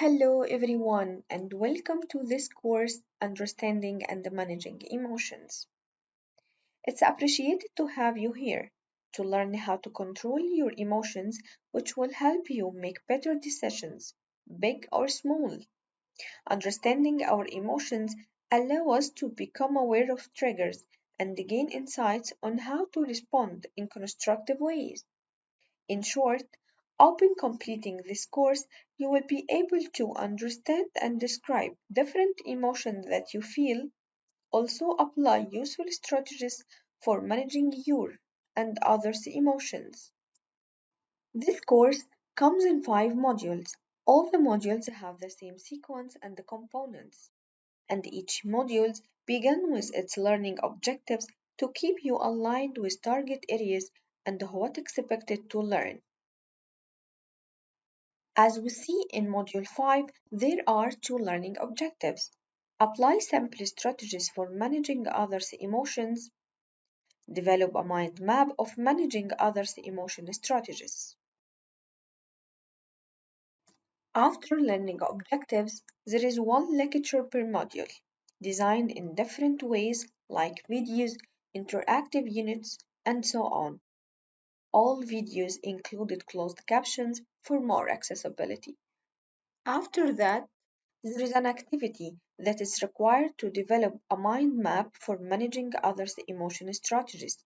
Hello, everyone, and welcome to this course Understanding and Managing Emotions. It's appreciated to have you here to learn how to control your emotions, which will help you make better decisions, big or small. Understanding our emotions allow us to become aware of triggers and gain insights on how to respond in constructive ways. In short, upon completing this course, you will be able to understand and describe different emotions that you feel, also apply useful strategies for managing your and others' emotions. This course comes in five modules. All the modules have the same sequence and the components, and each module begins with its learning objectives to keep you aligned with target areas and what expected to learn. As we see in Module 5, there are two learning objectives. Apply simple strategies for managing others' emotions. Develop a mind map of managing others' emotion strategies. After learning objectives, there is one lecture per module, designed in different ways like videos, interactive units, and so on. All videos included closed captions for more accessibility. After that, there is an activity that is required to develop a mind map for managing others' emotion strategies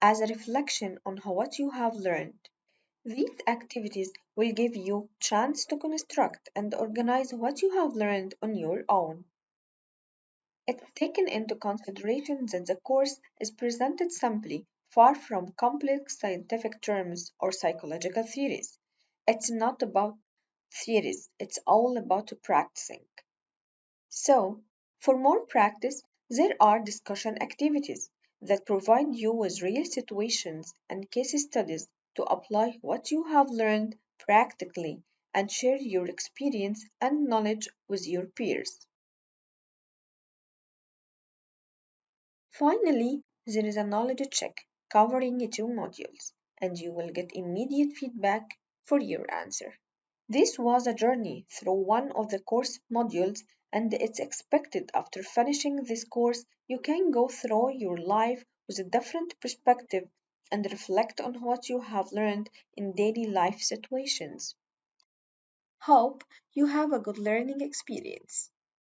as a reflection on what you have learned. These activities will give you chance to construct and organize what you have learned on your own. It's taken into consideration that the course is presented simply, far from complex scientific terms or psychological theories. It's not about theories, it's all about practicing. So, for more practice, there are discussion activities that provide you with real situations and case studies to apply what you have learned practically and share your experience and knowledge with your peers. Finally, there is a knowledge check covering two modules, and you will get immediate feedback for your answer. This was a journey through one of the course modules, and it's expected after finishing this course you can go through your life with a different perspective and reflect on what you have learned in daily life situations. Hope you have a good learning experience.